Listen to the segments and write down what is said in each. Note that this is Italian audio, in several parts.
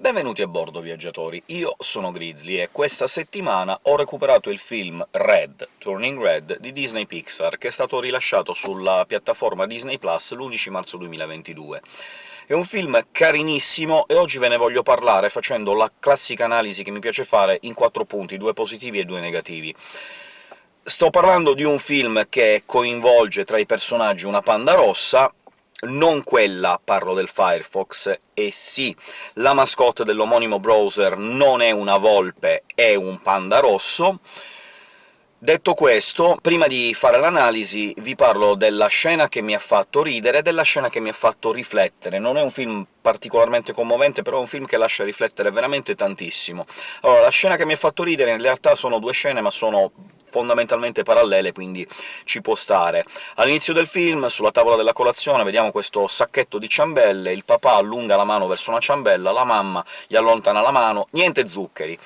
Benvenuti a bordo, viaggiatori! Io sono Grizzly e questa settimana ho recuperato il film Red, Turning Red, di Disney Pixar, che è stato rilasciato sulla piattaforma Disney Plus l'11 marzo 2022. È un film carinissimo, e oggi ve ne voglio parlare facendo la classica analisi che mi piace fare in quattro punti, due positivi e due negativi. Sto parlando di un film che coinvolge tra i personaggi una panda rossa, non quella, parlo del Firefox, e sì, la mascotte dell'omonimo browser non è una volpe, è un panda rosso. Detto questo, prima di fare l'analisi vi parlo della scena che mi ha fatto ridere e della scena che mi ha fatto riflettere. Non è un film particolarmente commovente, però è un film che lascia riflettere veramente tantissimo. Allora, la scena che mi ha fatto ridere in realtà sono due scene, ma sono fondamentalmente parallele, quindi ci può stare. All'inizio del film, sulla tavola della colazione, vediamo questo sacchetto di ciambelle, il papà allunga la mano verso una ciambella, la mamma gli allontana la mano, niente zuccheri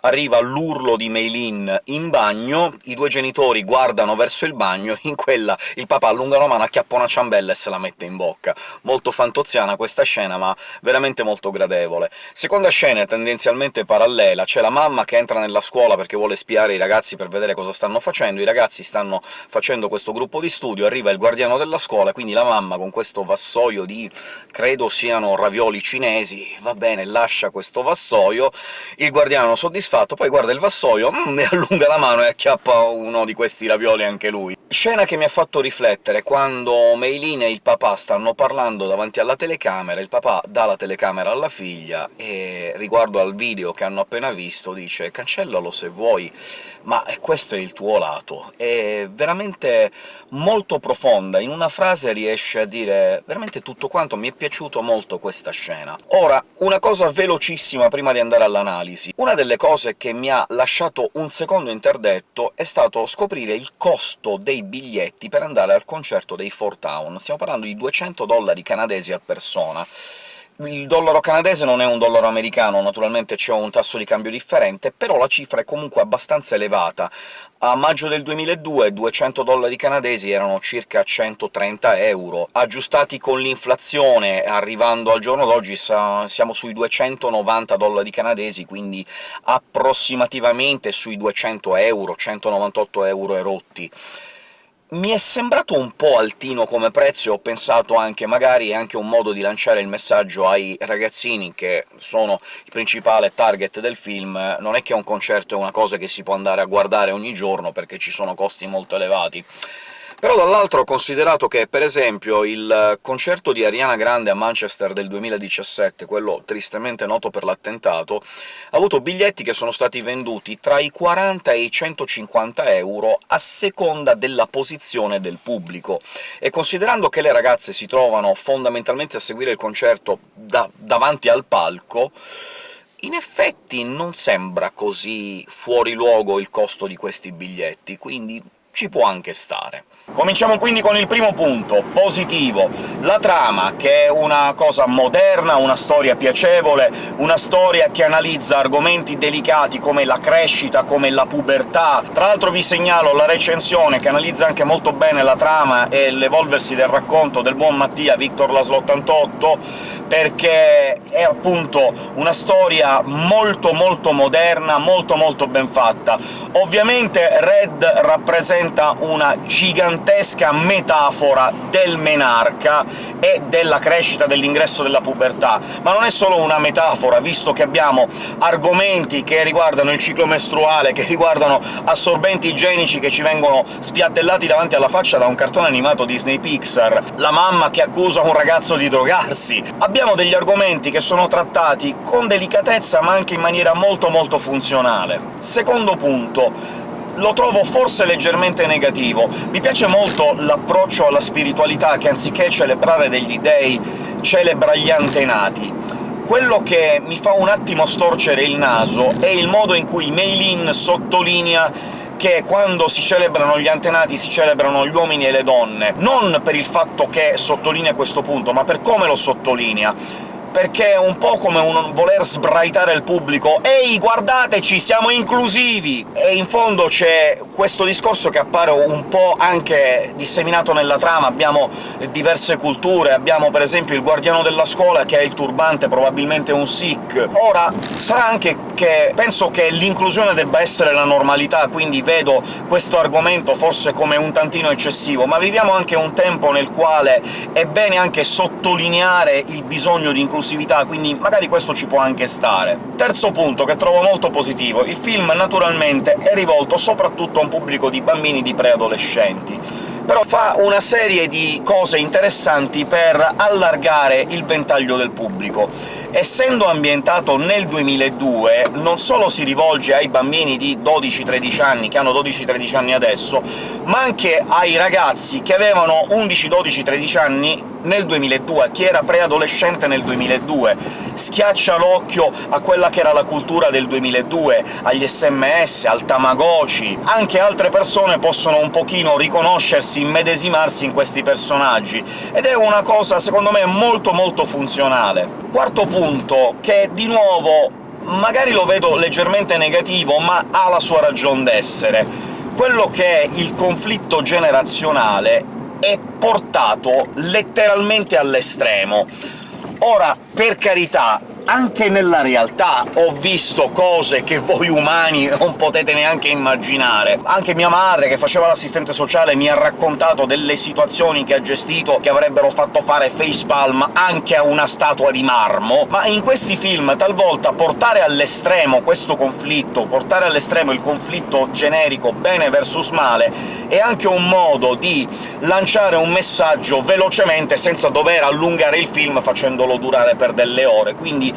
arriva l'urlo di Meilin in bagno, i due genitori guardano verso il bagno, in quella il papà allunga la mano, acchiappa una ciambella e se la mette in bocca. Molto fantoziana questa scena, ma veramente molto gradevole. Seconda scena tendenzialmente parallela, c'è la mamma che entra nella scuola perché vuole spiare i ragazzi per vedere cosa stanno facendo, i ragazzi stanno facendo questo gruppo di studio, arriva il guardiano della scuola, quindi la mamma con questo vassoio di... credo siano ravioli cinesi, va bene, lascia questo vassoio, il guardiano soddisfatto soddisfatto, poi guarda il vassoio, mm, e allunga la mano e acchiappa uno di questi ravioli anche lui. Scena che mi ha fatto riflettere quando Meilin e il papà stanno parlando davanti alla telecamera, il papà dà la telecamera alla figlia e, riguardo al video che hanno appena visto, dice «cancellalo se vuoi, ma questo è il tuo lato». È veramente molto profonda, in una frase riesce a dire veramente tutto quanto, mi è piaciuto molto questa scena. Ora, una cosa velocissima prima di andare all'analisi. Una delle cose che mi ha lasciato un secondo interdetto è stato scoprire il costo dei biglietti per andare al concerto dei Four Town. Stiamo parlando di 200 dollari canadesi a persona, il dollaro canadese non è un dollaro americano, naturalmente c'è un tasso di cambio differente, però la cifra è comunque abbastanza elevata. A maggio del 2002 200 dollari canadesi erano circa 130 euro. Aggiustati con l'inflazione, arrivando al giorno d'oggi, siamo sui 290 dollari canadesi, quindi approssimativamente sui 200 euro, 198 euro e rotti mi è sembrato un po' altino come prezzo e ho pensato anche magari è anche un modo di lanciare il messaggio ai ragazzini, che sono il principale target del film, non è che un concerto è una cosa che si può andare a guardare ogni giorno, perché ci sono costi molto elevati. Però dall'altro ho considerato che, per esempio, il concerto di Ariana Grande a Manchester del 2017, quello tristemente noto per l'attentato, ha avuto biglietti che sono stati venduti tra i 40 e i 150 euro a seconda della posizione del pubblico, e considerando che le ragazze si trovano fondamentalmente a seguire il concerto da davanti al palco, in effetti non sembra così fuori luogo il costo di questi biglietti, quindi ci può anche stare. Cominciamo quindi con il primo punto, positivo. La trama, che è una cosa moderna, una storia piacevole, una storia che analizza argomenti delicati come la crescita, come la pubertà. Tra l'altro vi segnalo la recensione, che analizza anche molto bene la trama e l'evolversi del racconto del buon Mattia Victor Laslo 88, perché è appunto una storia molto molto moderna, molto molto ben fatta. Ovviamente Red rappresenta una gigantesca metafora del menarca e della crescita dell'ingresso della pubertà, ma non è solo una metafora, visto che abbiamo argomenti che riguardano il ciclo mestruale, che riguardano assorbenti igienici che ci vengono spiattellati davanti alla faccia da un cartone animato Disney Pixar, la mamma che accusa un ragazzo di drogarsi... Abbiamo abbiamo degli argomenti che sono trattati con delicatezza, ma anche in maniera molto molto funzionale. Secondo punto, lo trovo forse leggermente negativo. Mi piace molto l'approccio alla spiritualità, che anziché celebrare degli dei celebra gli antenati. Quello che mi fa un attimo storcere il naso è il modo in cui Meilin sottolinea che quando si celebrano gli antenati si celebrano gli uomini e le donne, non per il fatto che sottolinea questo punto, ma per come lo sottolinea perché è un po' come un voler sbraitare il pubblico «Ehi, guardateci, siamo inclusivi!» e in fondo c'è questo discorso che appare un po' anche disseminato nella trama. Abbiamo diverse culture, abbiamo per esempio il guardiano della scuola che ha il turbante, probabilmente un Sikh. Ora, sarà anche che penso che l'inclusione debba essere la normalità, quindi vedo questo argomento forse come un tantino eccessivo, ma viviamo anche un tempo nel quale è bene anche sottolineare il bisogno di inclusività, quindi magari questo ci può anche stare. Terzo punto, che trovo molto positivo, il film naturalmente è rivolto soprattutto a un pubblico di bambini di preadolescenti però fa una serie di cose interessanti per allargare il ventaglio del pubblico. Essendo ambientato nel 2002, non solo si rivolge ai bambini di 12-13 anni, che hanno 12-13 anni adesso, ma anche ai ragazzi che avevano 11, 12, 13 anni nel 2002, chi era preadolescente nel 2002, schiaccia l'occhio a quella che era la cultura del 2002, agli sms, al Tamagotchi... Anche altre persone possono un pochino riconoscersi, immedesimarsi in questi personaggi, ed è una cosa, secondo me, molto molto funzionale. Quarto punto, che di nuovo magari lo vedo leggermente negativo, ma ha la sua ragion d'essere. Quello che è il conflitto generazionale è portato letteralmente all'estremo. Ora, per carità, anche nella realtà ho visto cose che voi umani non potete neanche immaginare. Anche mia madre, che faceva l'assistente sociale, mi ha raccontato delle situazioni che ha gestito che avrebbero fatto fare facepalm anche a una statua di marmo, ma in questi film talvolta portare all'estremo questo conflitto, portare all'estremo il conflitto generico bene versus male, è anche un modo di lanciare un messaggio velocemente senza dover allungare il film facendolo durare per delle ore, quindi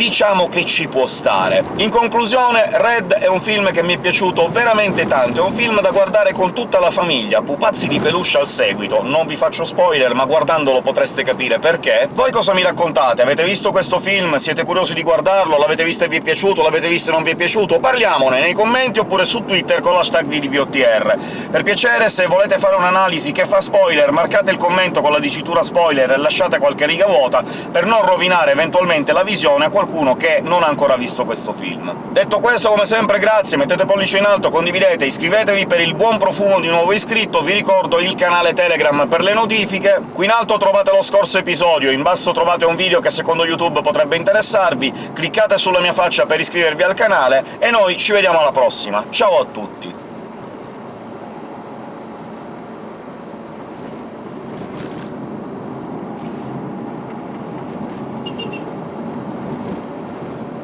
diciamo che ci può stare. In conclusione, Red è un film che mi è piaciuto veramente tanto, è un film da guardare con tutta la famiglia, pupazzi di peluche al seguito. Non vi faccio spoiler, ma guardandolo potreste capire perché. Voi cosa mi raccontate? Avete visto questo film? Siete curiosi di guardarlo? L'avete visto e vi è piaciuto? L'avete visto e non vi è piaciuto? Parliamone nei commenti oppure su Twitter con l'hashtag VDVOTR. Per piacere, se volete fare un'analisi che fa spoiler, marcate il commento con la dicitura spoiler e lasciate qualche riga vuota per non rovinare eventualmente la visione a qualcuno che non ha ancora visto questo film. Detto questo, come sempre grazie, mettete pollice in alto, condividete, iscrivetevi per il buon profumo di nuovo iscritto, vi ricordo il canale Telegram per le notifiche, qui in alto trovate lo scorso episodio, in basso trovate un video che secondo YouTube potrebbe interessarvi, cliccate sulla mia faccia per iscrivervi al canale, e noi ci vediamo alla prossima. Ciao a tutti!